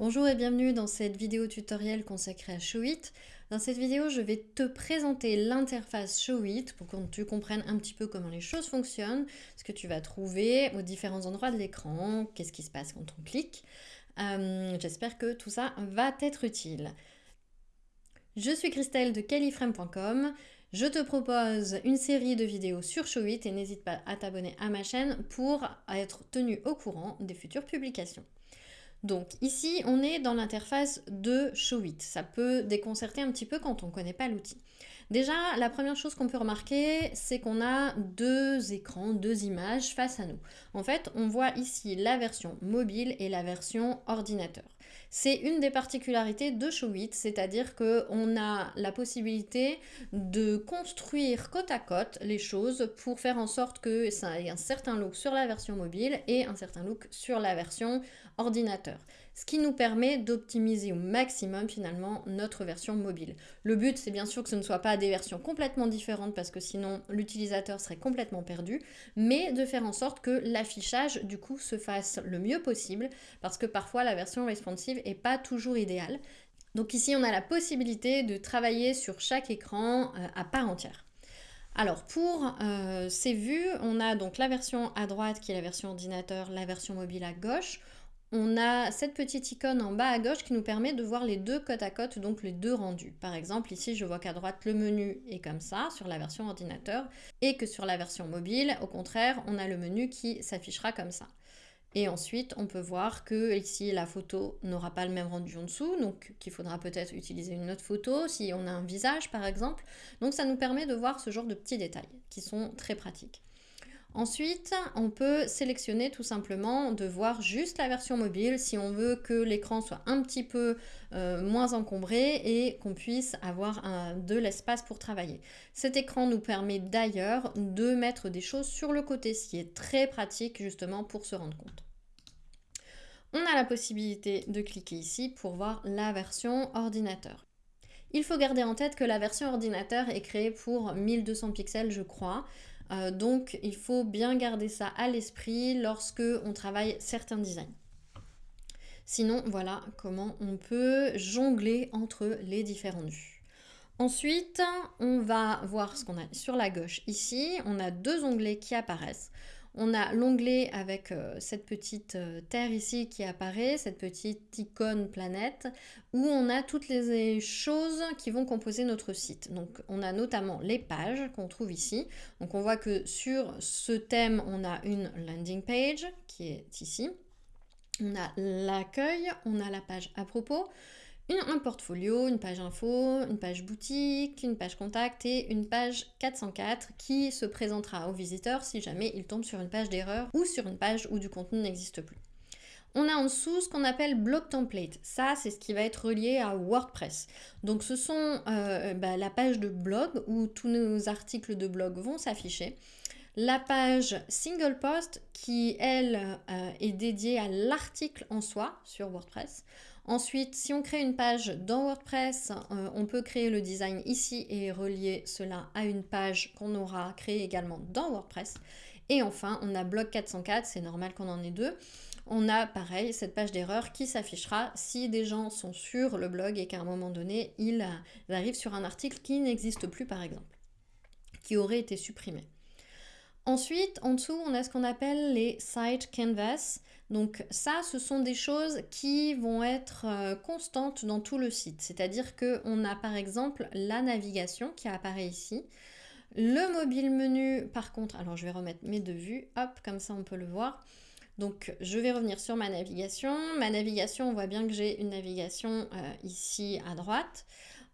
Bonjour et bienvenue dans cette vidéo tutoriel consacrée à Showit. Dans cette vidéo, je vais te présenter l'interface Showit pour que tu comprennes un petit peu comment les choses fonctionnent, ce que tu vas trouver aux différents endroits de l'écran, qu'est-ce qui se passe quand on clique. Euh, j'espère que tout ça va t'être utile. Je suis Christelle de califrame.com. Je te propose une série de vidéos sur Showit et n'hésite pas à t'abonner à ma chaîne pour être tenu au courant des futures publications. Donc ici, on est dans l'interface de Showit. Ça peut déconcerter un petit peu quand on ne connaît pas l'outil. Déjà, la première chose qu'on peut remarquer, c'est qu'on a deux écrans, deux images face à nous. En fait, on voit ici la version mobile et la version ordinateur. C'est une des particularités de Showit, c'est-à-dire qu'on a la possibilité de construire côte à côte les choses pour faire en sorte que ça ait un certain look sur la version mobile et un certain look sur la version ordinateur. Ce qui nous permet d'optimiser au maximum finalement notre version mobile. Le but c'est bien sûr que ce ne soit pas des versions complètement différentes parce que sinon l'utilisateur serait complètement perdu, mais de faire en sorte que l'affichage du coup se fasse le mieux possible parce que parfois la version responsive est pas toujours idéale. Donc ici on a la possibilité de travailler sur chaque écran euh, à part entière. Alors pour euh, ces vues, on a donc la version à droite qui est la version ordinateur, la version mobile à gauche on a cette petite icône en bas à gauche qui nous permet de voir les deux côte à côte, donc les deux rendus. Par exemple, ici, je vois qu'à droite, le menu est comme ça sur la version ordinateur et que sur la version mobile, au contraire, on a le menu qui s'affichera comme ça. Et ensuite, on peut voir que ici, la photo n'aura pas le même rendu en dessous, donc qu'il faudra peut-être utiliser une autre photo si on a un visage, par exemple. Donc ça nous permet de voir ce genre de petits détails qui sont très pratiques. Ensuite, on peut sélectionner tout simplement de voir juste la version mobile si on veut que l'écran soit un petit peu euh, moins encombré et qu'on puisse avoir de l'espace pour travailler. Cet écran nous permet d'ailleurs de mettre des choses sur le côté, ce qui est très pratique justement pour se rendre compte. On a la possibilité de cliquer ici pour voir la version ordinateur. Il faut garder en tête que la version ordinateur est créée pour 1200 pixels je crois, euh, donc il faut bien garder ça à l'esprit lorsque on travaille certains designs. Sinon, voilà comment on peut jongler entre les différentes vues. Ensuite, on va voir ce qu'on a sur la gauche ici. On a deux onglets qui apparaissent. On a l'onglet avec euh, cette petite euh, terre ici qui apparaît, cette petite icône planète, où on a toutes les choses qui vont composer notre site. Donc on a notamment les pages qu'on trouve ici. Donc on voit que sur ce thème, on a une landing page qui est ici. On a l'accueil, on a la page à propos, un portfolio, une page info, une page boutique, une page contact et une page 404 qui se présentera aux visiteurs si jamais ils tombent sur une page d'erreur ou sur une page où du contenu n'existe plus. On a en dessous ce qu'on appelle blog template. Ça, c'est ce qui va être relié à WordPress. Donc, ce sont euh, bah, la page de blog où tous nos articles de blog vont s'afficher. La page single post qui, elle, euh, est dédiée à l'article en soi sur WordPress. Ensuite, si on crée une page dans WordPress, euh, on peut créer le design ici et relier cela à une page qu'on aura créée également dans WordPress. Et enfin, on a blog 404, c'est normal qu'on en ait deux. On a pareil cette page d'erreur qui s'affichera si des gens sont sur le blog et qu'à un moment donné, ils arrivent sur un article qui n'existe plus par exemple, qui aurait été supprimé. Ensuite, en dessous, on a ce qu'on appelle les site canvas. Donc ça, ce sont des choses qui vont être euh, constantes dans tout le site. C'est-à-dire qu'on a par exemple la navigation qui apparaît ici. Le mobile menu, par contre, alors je vais remettre mes deux vues, hop, comme ça on peut le voir. Donc je vais revenir sur ma navigation. Ma navigation, on voit bien que j'ai une navigation euh, ici à droite.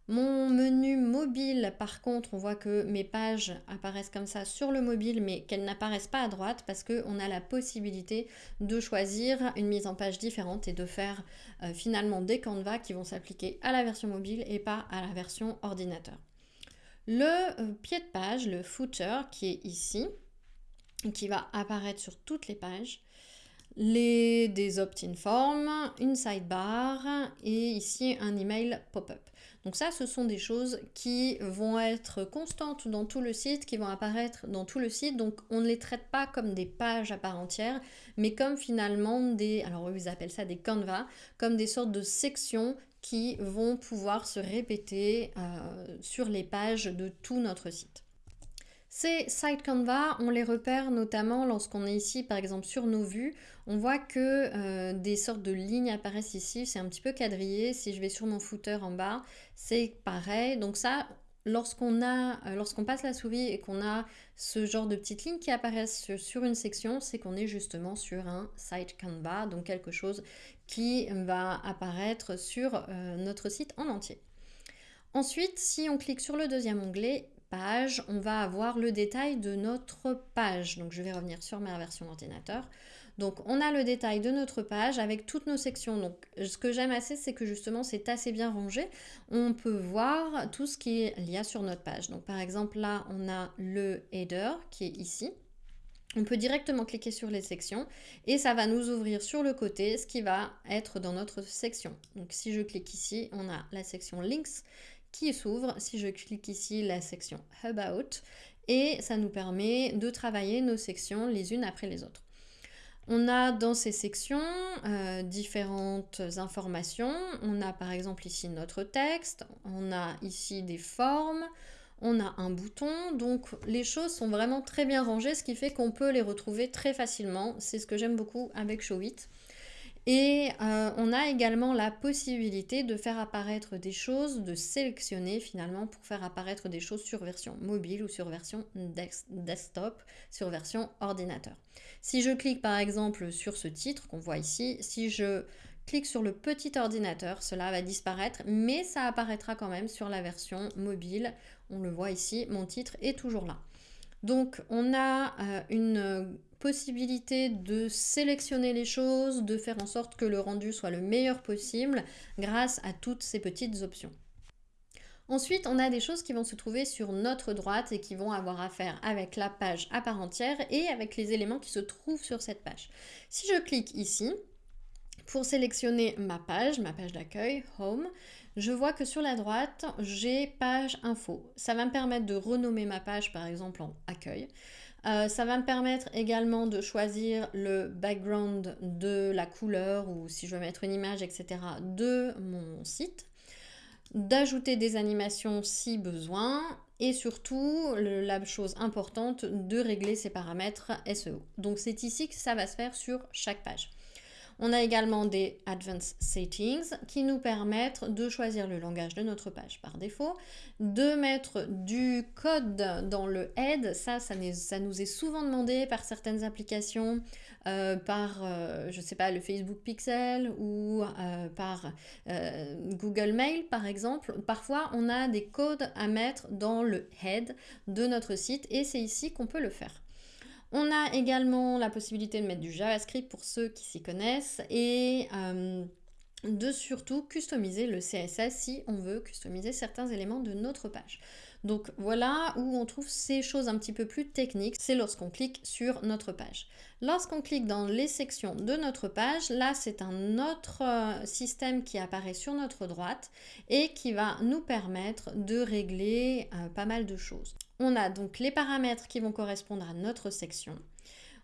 Mon menu mobile, par contre, on voit que mes pages apparaissent comme ça sur le mobile, mais qu'elles n'apparaissent pas à droite parce qu'on a la possibilité de choisir une mise en page différente et de faire euh, finalement des canvas qui vont s'appliquer à la version mobile et pas à la version ordinateur. Le euh, pied de page, le footer qui est ici, qui va apparaître sur toutes les pages, les, des opt-in forms, une sidebar et ici un email pop-up. Donc ça, ce sont des choses qui vont être constantes dans tout le site, qui vont apparaître dans tout le site. Donc on ne les traite pas comme des pages à part entière, mais comme finalement des, alors ils appellent ça des canvas, comme des sortes de sections qui vont pouvoir se répéter euh, sur les pages de tout notre site. Ces site canvas, on les repère notamment lorsqu'on est ici, par exemple, sur nos vues. On voit que euh, des sortes de lignes apparaissent ici. C'est un petit peu quadrillé. Si je vais sur mon footer en bas, c'est pareil. Donc ça, lorsqu'on euh, passe la souris et qu'on a ce genre de petites lignes qui apparaissent sur une section, c'est qu'on est justement sur un site canvas, donc quelque chose qui va apparaître sur euh, notre site en entier. Ensuite, si on clique sur le deuxième onglet, page, on va avoir le détail de notre page. Donc je vais revenir sur ma version d'ordinateur. Donc on a le détail de notre page avec toutes nos sections. Donc ce que j'aime assez, c'est que justement c'est assez bien rangé. On peut voir tout ce qu'il y a sur notre page. Donc par exemple là, on a le header qui est ici. On peut directement cliquer sur les sections et ça va nous ouvrir sur le côté ce qui va être dans notre section. Donc si je clique ici, on a la section links qui s'ouvre. Si je clique ici, la section About, et ça nous permet de travailler nos sections les unes après les autres. On a dans ces sections euh, différentes informations. On a par exemple ici notre texte, on a ici des formes, on a un bouton. Donc les choses sont vraiment très bien rangées, ce qui fait qu'on peut les retrouver très facilement. C'est ce que j'aime beaucoup avec Showit. Et euh, on a également la possibilité de faire apparaître des choses, de sélectionner finalement pour faire apparaître des choses sur version mobile ou sur version desktop, sur version ordinateur. Si je clique par exemple sur ce titre qu'on voit ici, si je clique sur le petit ordinateur, cela va disparaître, mais ça apparaîtra quand même sur la version mobile. On le voit ici, mon titre est toujours là. Donc on a euh, une possibilité de sélectionner les choses, de faire en sorte que le rendu soit le meilleur possible grâce à toutes ces petites options. Ensuite, on a des choses qui vont se trouver sur notre droite et qui vont avoir à faire avec la page à part entière et avec les éléments qui se trouvent sur cette page. Si je clique ici, pour sélectionner ma page, ma page d'accueil, Home, je vois que sur la droite, j'ai page info. Ça va me permettre de renommer ma page par exemple en accueil. Euh, ça va me permettre également de choisir le background de la couleur ou si je veux mettre une image, etc. de mon site. D'ajouter des animations si besoin et surtout, la chose importante, de régler ces paramètres SEO. Donc c'est ici que ça va se faire sur chaque page. On a également des Advanced Settings qui nous permettent de choisir le langage de notre page par défaut, de mettre du code dans le head, ça, ça, nous est souvent demandé par certaines applications, euh, par, euh, je sais pas, le Facebook Pixel ou euh, par Google Mail par exemple. Parfois, on a des codes à mettre dans le head de notre site et c'est ici qu'on peut le faire. On a également la possibilité de mettre du JavaScript pour ceux qui s'y connaissent et euh, de surtout customiser le CSS si on veut customiser certains éléments de notre page. Donc voilà où on trouve ces choses un petit peu plus techniques, c'est lorsqu'on clique sur notre page. Lorsqu'on clique dans les sections de notre page, là c'est un autre euh, système qui apparaît sur notre droite et qui va nous permettre de régler euh, pas mal de choses. On a donc les paramètres qui vont correspondre à notre section.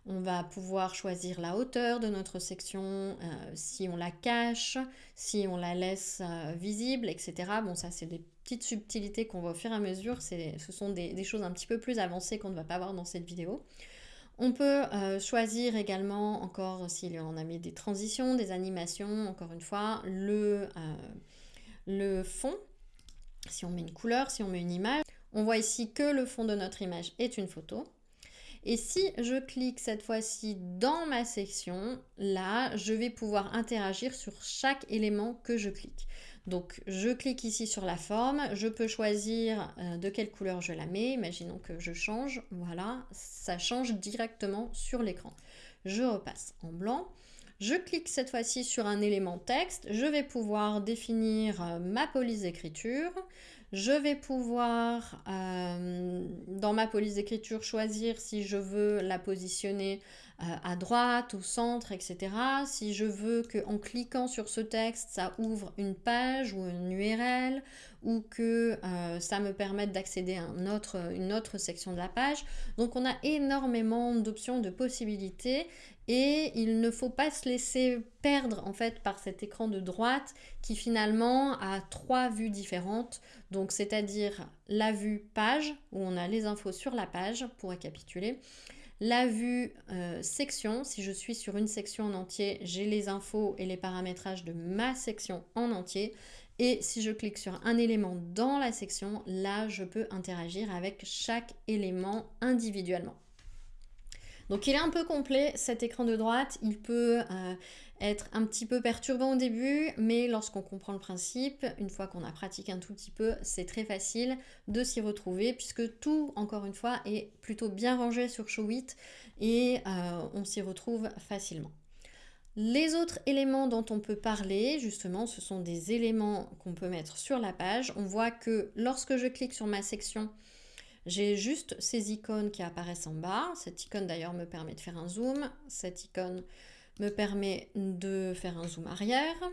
On va pouvoir choisir la hauteur de notre section, euh, si on la cache, si on la laisse euh, visible, etc. Bon, ça, c'est des petites subtilités qu'on voit au fur et à mesure. Ce sont des, choses un petit peu plus avancées qu'on ne va pas voir dans cette vidéo. On peut euh, choisir également, encore si on a mis des transitions, des animations, encore une fois, le, le fond, si on met une couleur, si on met une image. On voit ici que le fond de notre image est une photo. Et si je clique cette fois-ci dans ma section, là, je vais pouvoir interagir sur chaque élément que je clique. Donc, je clique ici sur la forme, je peux choisir euh, de quelle couleur je la mets. Imaginons que je change, voilà, ça change directement sur l'écran. Je repasse en blanc. Je clique cette fois-ci sur un élément texte, je vais pouvoir définir euh, ma police d'écriture, Je vais pouvoir, euh, dans ma police d'écriture, choisir si je veux la positionner euh, à droite, au centre, etc. Si je veux qu'en cliquant sur ce texte, ça ouvre une page ou une URL ou que euh, ça me permette d'accéder à une autre section de la page. Donc on a énormément d'options, de possibilités et il ne faut pas se laisser perdre en fait par cet écran de droite qui finalement a trois vues différentes. Donc c'est-à-dire la vue page où on a les infos sur la page pour récapituler la vue euh, section, si je suis sur une section en entier, j'ai les infos et les paramétrages de ma section en entier. Et si je clique sur un élément dans la section, là, je peux interagir avec chaque élément individuellement. Donc il est un peu complet cet écran de droite, il peut euh, être un petit peu perturbant au début, mais lorsqu'on comprend le principe, une fois qu'on a pratiqué un tout petit peu, c'est très facile de s'y retrouver puisque tout, encore une fois, est plutôt bien rangé sur Showit et euh, on s'y retrouve facilement. Les autres éléments dont on peut parler, justement, ce sont des éléments qu'on peut mettre sur la page. On voit que lorsque je clique sur ma section, j'ai juste ces icônes qui apparaissent en bas. Cette icône d'ailleurs me permet de faire un zoom. Cette icône me permet de faire un zoom arrière.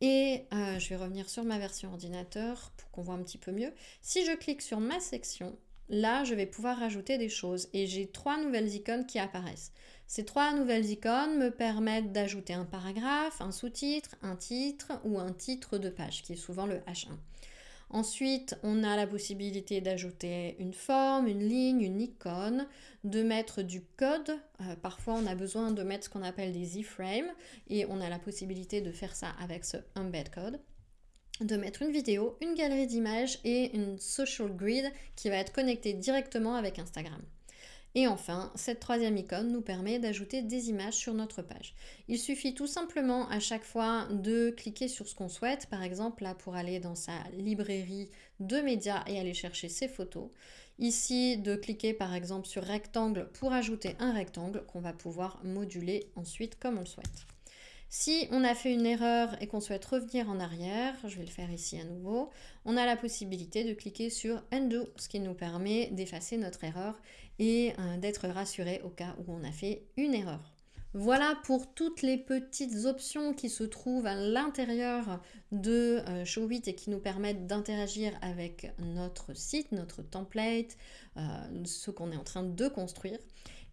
Et euh, je vais revenir sur ma version ordinateur pour qu'on voit un petit peu mieux. Si je clique sur ma section, là, je vais pouvoir rajouter des choses. Et j'ai trois nouvelles icônes qui apparaissent. Ces trois nouvelles icônes me permettent d'ajouter un paragraphe, un sous-titre, un titre ou un titre de page, qui est souvent le H1. Ensuite, on a la possibilité d'ajouter une forme, une ligne, une icône, de mettre du code. Euh, parfois, on a besoin de mettre ce qu'on appelle des iframes et on a la possibilité de faire ça avec ce embed code de mettre une vidéo, une galerie d'images et une social grid qui va être connectée directement avec Instagram. Et enfin, cette troisième icône nous permet d'ajouter des images sur notre page. Il suffit tout simplement à chaque fois de cliquer sur ce qu'on souhaite, par exemple là pour aller dans sa librairie de médias et aller chercher ses photos. Ici, de cliquer par exemple sur rectangle pour ajouter un rectangle qu'on va pouvoir moduler ensuite comme on le souhaite. Si on a fait une erreur et qu'on souhaite revenir en arrière, je vais le faire ici à nouveau, on a la possibilité de cliquer sur Undo, ce qui nous permet d'effacer notre erreur et euh, d'être rassuré au cas où on a fait une erreur. Voilà pour toutes les petites options qui se trouvent à l'intérieur de euh, Showit et qui nous permettent d'interagir avec notre site, notre template, euh, ce qu'on est en train de construire.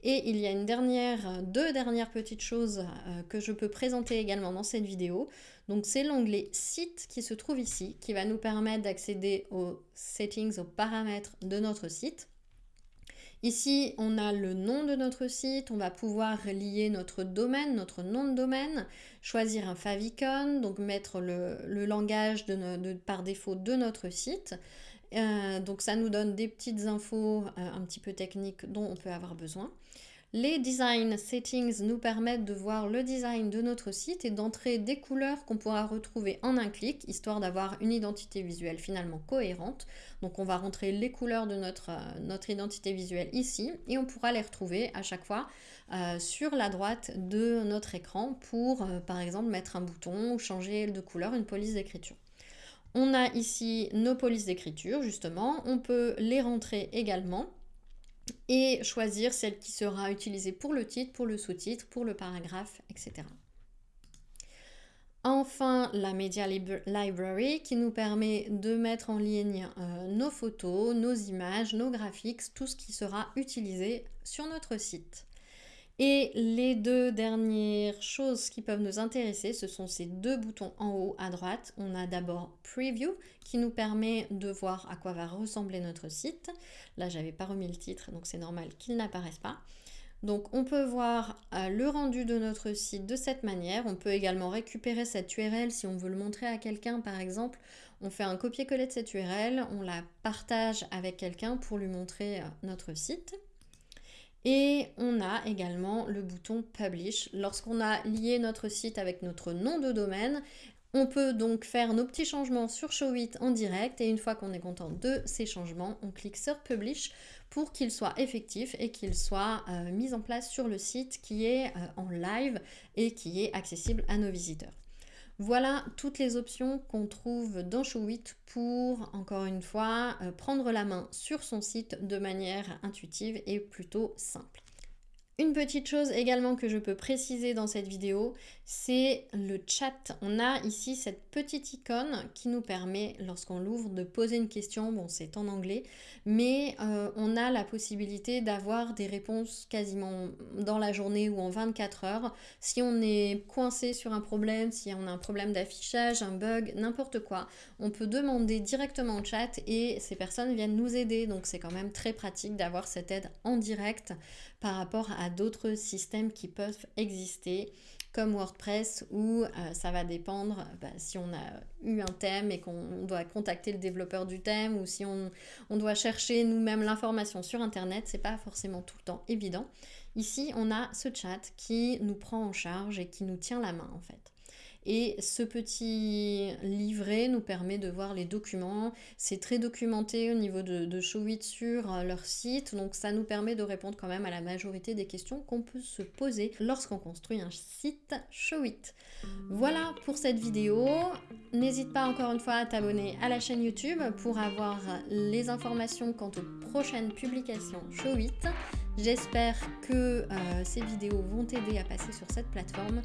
Et il y a une dernière, deux dernières petites choses euh, que je peux présenter également dans cette vidéo. Donc c'est l'onglet site qui se trouve ici, qui va nous permettre d'accéder aux settings, aux paramètres de notre site. Ici, on a le nom de notre site, on va pouvoir lier notre domaine, notre nom de domaine, choisir un favicon, donc mettre le, langage par défaut de notre site. Euh, donc ça nous donne des petites infos euh, un petit peu techniques dont on peut avoir besoin. Les design settings nous permettent de voir le design de notre site et d'entrer des couleurs qu'on pourra retrouver en un clic, histoire d'avoir une identité visuelle finalement cohérente. Donc on va rentrer les couleurs de notre, euh, notre identité visuelle ici et on pourra les retrouver à chaque fois sur la droite de notre écran pour par exemple mettre un bouton ou changer de couleur une police d'écriture. On a ici nos polices d'écriture, justement. On peut les rentrer également et choisir celle qui sera utilisée pour le titre, pour le sous-titre, pour le paragraphe, etc. Enfin, la Media Library qui nous permet de mettre en ligne euh, nos photos, nos images, nos graphiques, tout ce qui sera utilisé sur notre site. Et les deux dernières choses qui peuvent nous intéresser, ce sont ces deux boutons en haut à droite. On a d'abord Preview qui nous permet de voir à quoi va ressembler notre site. Là, j'avais pas remis le titre, donc c'est normal qu'il n'apparaisse pas. Donc on peut voir euh, le rendu de notre site de cette manière. On peut également récupérer cette URL si on veut le montrer à quelqu'un par exemple. On fait un copier-coller de cette URL, on la partage avec quelqu'un pour lui montrer euh, notre site. Et on a également le bouton Publish. Lorsqu'on a lié notre site avec notre nom de domaine, on peut donc faire nos petits changements sur Showit en direct et une fois qu'on est content de ces changements, on clique sur Publish pour qu'il soit effectif et qu'il soit euh, mis en place sur le site qui est euh, en live et qui est accessible à nos visiteurs. Voilà toutes les options qu'on trouve dans Showit pour, encore une fois, euh, prendre la main sur son site de manière intuitive et plutôt simple. Une petite chose également que je peux préciser dans cette vidéo, c'est le chat. On a ici cette petite icône qui nous permet, lorsqu'on l'ouvre, de poser une question. Bon, c'est en anglais, mais euh, on a la possibilité d'avoir des réponses quasiment dans la journée ou en 24 heures. Si on est coincé sur un problème, si on a un problème d'affichage, un bug, n'importe quoi, on peut demander directement au chat et ces personnes viennent nous aider. Donc c'est quand même très pratique d'avoir cette aide en direct par rapport à d'autres systèmes qui peuvent exister comme WordPress où euh, ça va dépendre bah, si on a eu un thème et qu'on doit contacter le développeur du thème ou si on, on doit chercher nous-mêmes l'information sur internet, c'est pas forcément tout le temps évident. Ici, on a ce chat qui nous prend en charge et qui nous tient la main en fait. Et ce petit livret nous permet de voir les documents. C'est très documenté au niveau de, Showit sur euh, leur site, donc ça nous permet de répondre quand même à la majorité des questions qu'on peut se poser lorsqu'on construit un site Showit. Voilà pour cette vidéo. N'hésite pas encore une fois à t'abonner à la chaîne YouTube pour avoir les informations quant aux prochaines publications Showit. J'espère que euh, ces vidéos vont t'aider à passer sur cette plateforme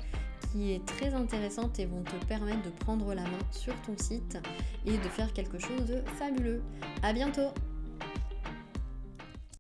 qui est très intéressante et vont te permettre de prendre la main sur ton site et de faire quelque chose de fabuleux. À bientôt